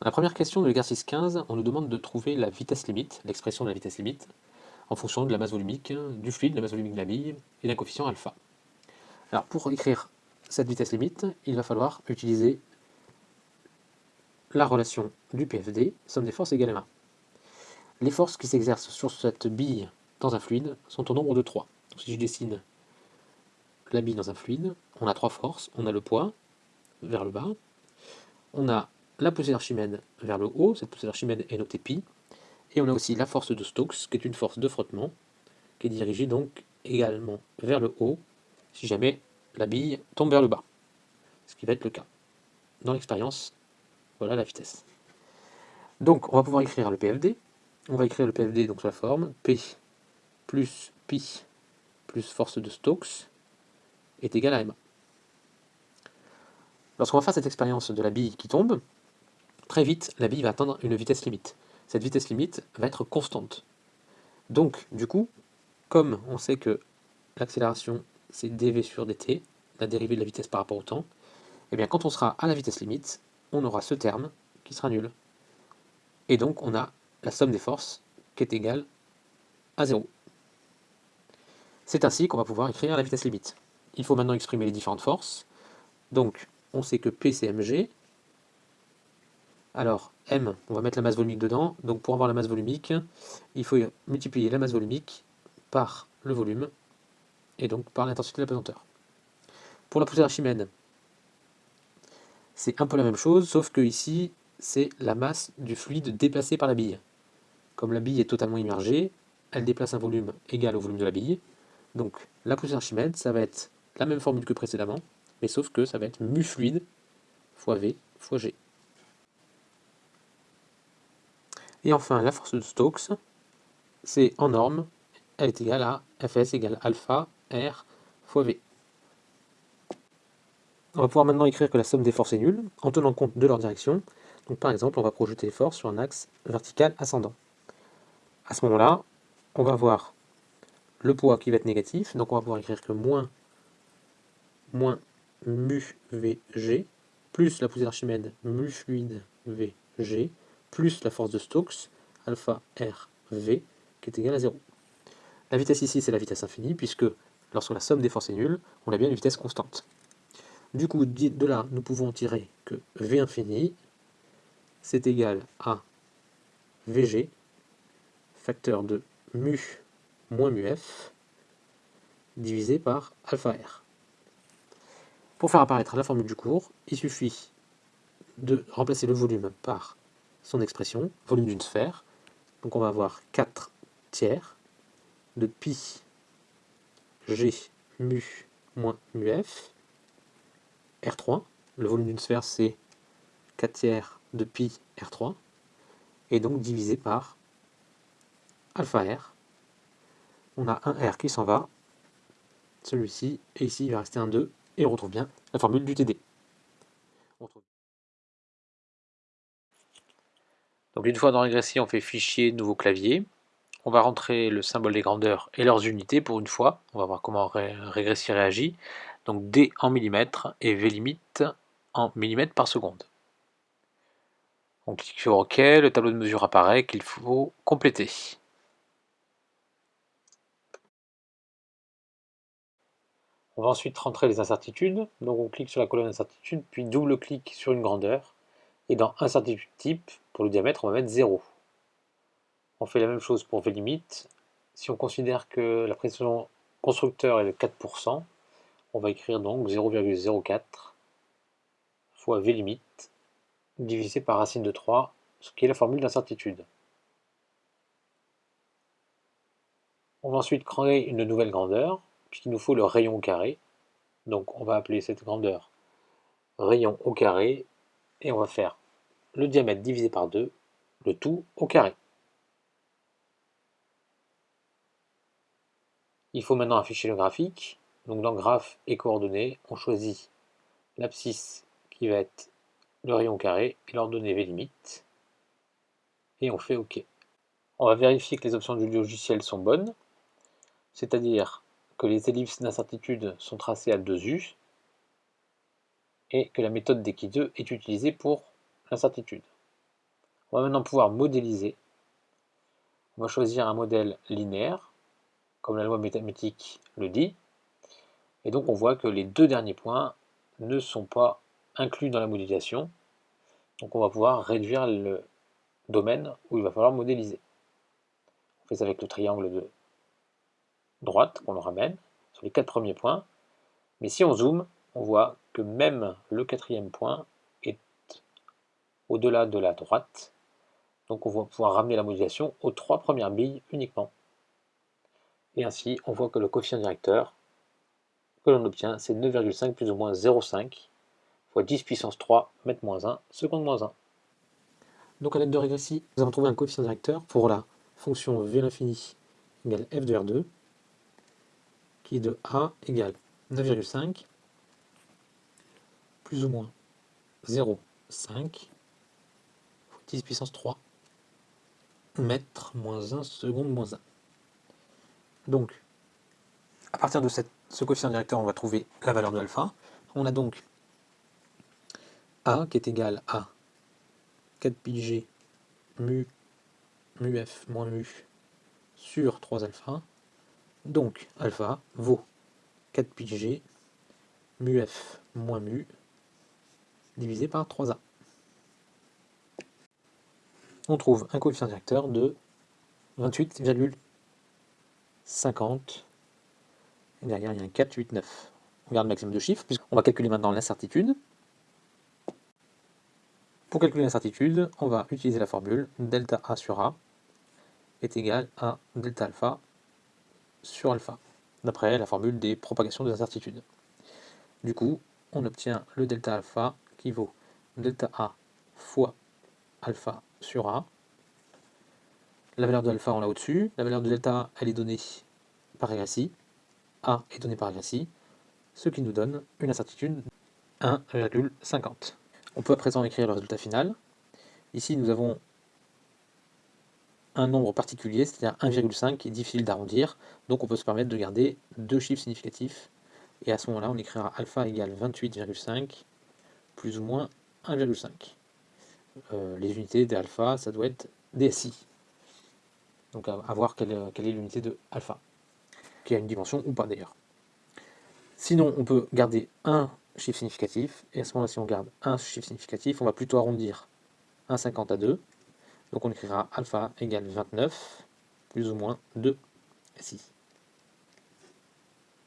Dans la première question de l'exercice 15, on nous demande de trouver la vitesse limite, l'expression de la vitesse limite, en fonction de la masse volumique, du fluide, de la masse volumique de la bille et d'un coefficient alpha. Alors pour écrire cette vitesse limite, il va falloir utiliser la relation du PFD, somme des forces égale à 1. Les forces qui s'exercent sur cette bille dans un fluide sont au nombre de 3. Donc si je dessine la bille dans un fluide, on a trois forces. On a le poids vers le bas, on a la poussée d'Archimède vers le haut, cette poussée d'Archimède est notée pi, et on a aussi la force de Stokes, qui est une force de frottement, qui est dirigée donc également vers le haut, si jamais la bille tombe vers le bas, ce qui va être le cas. Dans l'expérience, voilà la vitesse. Donc on va pouvoir écrire le PFD, on va écrire le PFD donc sous la forme P plus pi plus force de Stokes est égal à m. Lorsqu'on va faire cette expérience de la bille qui tombe, très vite, la bille va atteindre une vitesse limite. Cette vitesse limite va être constante. Donc, du coup, comme on sait que l'accélération, c'est dv sur dt, la dérivée de la vitesse par rapport au temps, et eh bien quand on sera à la vitesse limite, on aura ce terme qui sera nul. Et donc, on a la somme des forces qui est égale à 0. C'est ainsi qu'on va pouvoir écrire la vitesse limite. Il faut maintenant exprimer les différentes forces. Donc, on sait que P c'est mg. Alors, M, on va mettre la masse volumique dedans. Donc, pour avoir la masse volumique, il faut multiplier la masse volumique par le volume, et donc par l'intensité de la pesanteur. Pour la poussée d'Archimède, c'est un peu la même chose, sauf que ici, c'est la masse du fluide déplacé par la bille. Comme la bille est totalement immergée, elle déplace un volume égal au volume de la bille. Donc la poussée d'Archimède, ça va être la même formule que précédemment, mais sauf que ça va être mu fluide fois V fois G. Et enfin, la force de Stokes, c'est en norme, elle est égale à Fs égale alpha R fois V. On va pouvoir maintenant écrire que la somme des forces est nulle, en tenant compte de leur direction. Donc par exemple, on va projeter les forces sur un axe vertical ascendant. À ce moment-là, on va avoir le poids qui va être négatif, donc on va pouvoir écrire que moins, moins mu Vg, plus la poussée d'Archimède mu fluide Vg, plus la force de Stokes, alpha RV, qui est égale à 0. La vitesse ici, c'est la vitesse infinie, puisque lorsque la somme des forces est nulle, on a bien une vitesse constante. Du coup, de là, nous pouvons tirer que V infini, c'est égal à Vg, facteur de mu moins mu f, divisé par alpha r. Pour faire apparaître la formule du cours, il suffit de remplacer le volume par son expression, volume d'une sphère. Donc on va avoir 4 tiers de pi g mu moins mu f, R3. Le volume d'une sphère, c'est 4 tiers de pi R3, et donc divisé par alpha R. On a un R qui s'en va, celui-ci, et ici il va rester un 2, et on retrouve bien la formule du TD. Donc une fois dans Régressi, on fait fichier, nouveau clavier. On va rentrer le symbole des grandeurs et leurs unités pour une fois. On va voir comment Régressi réagit. Donc D en millimètres et V limite en millimètres par seconde. On clique sur OK, le tableau de mesure apparaît qu'il faut compléter. On va ensuite rentrer les incertitudes. Donc on clique sur la colonne incertitude, puis double-clic sur une grandeur. Et dans incertitude type, pour le diamètre, on va mettre 0. On fait la même chose pour V limite. Si on considère que la précision constructeur est de 4%, on va écrire donc 0,04 fois V limite divisé par racine de 3, ce qui est la formule d'incertitude. On va ensuite créer une nouvelle grandeur puisqu'il nous faut le rayon au carré. Donc on va appeler cette grandeur rayon au carré, et on va faire le diamètre divisé par 2, le tout au carré. Il faut maintenant afficher le graphique. Donc dans graphe et coordonnées, on choisit l'abscisse qui va être le rayon carré et l'ordonnée V limite. Et on fait OK. On va vérifier que les options du logiciel sont bonnes, c'est-à-dire que les ellipses d'incertitude sont tracées à 2 U et que la méthode des 2 est utilisée pour l'incertitude. On va maintenant pouvoir modéliser. On va choisir un modèle linéaire, comme la loi mathématique le dit. Et donc on voit que les deux derniers points ne sont pas inclus dans la modélisation. Donc on va pouvoir réduire le domaine où il va falloir modéliser. On fait ça avec le triangle de droite qu'on le ramène sur les quatre premiers points. Mais si on zoome, on voit que même le quatrième point au-delà de la droite. Donc on va pouvoir ramener la modélisation aux trois premières billes uniquement. Et ainsi, on voit que le coefficient directeur que l'on obtient, c'est 9,5 plus ou moins 0,5 fois 10 puissance 3 mètres moins 1 seconde moins 1. Donc à l'aide de régressie, nous avons trouvé un coefficient directeur pour la fonction v l'infini égale f de R2 qui est de a égale 9,5 plus ou moins 0,5 fois 10 puissance 3 mètres moins 1 seconde moins 1. Donc, à partir de ce coefficient directeur, on va trouver la valeur de alpha. On a donc A qui est égal à 4 pi g mu, mu f moins mu sur 3 alpha. Donc alpha vaut 4 pi g mu f moins mu divisé par 3a. On trouve un coefficient directeur de 28,50. Et derrière, il y a un 4, 8, 9. On garde le maximum de chiffres, puisqu'on va calculer maintenant l'incertitude. Pour calculer l'incertitude, on va utiliser la formule delta A sur A est égal à delta alpha sur alpha, d'après la formule des propagations des incertitudes. Du coup, on obtient le delta alpha qui vaut delta A fois alpha sur A. La valeur de alpha, on l'a au-dessus. La valeur de delta elle est donnée par régressie. A est donnée par régressie, ce qui nous donne une incertitude 1,50. On peut à présent écrire le résultat final. Ici, nous avons un nombre particulier, c'est-à-dire 1,5 qui est difficile d'arrondir, donc on peut se permettre de garder deux chiffres significatifs, et à ce moment-là, on écrira alpha égale 28,5 plus ou moins 1,5. Euh, les unités d'alpha, ça doit être DSI. Donc à, voir quelle, quelle est l'unité de alpha, qui a une dimension ou pas d'ailleurs. Sinon, on peut garder un chiffre significatif, et à ce moment-là, si on garde un chiffre significatif, on va plutôt arrondir 1,50 à 2, donc on écrira alpha égale 29, plus ou moins 2 SI.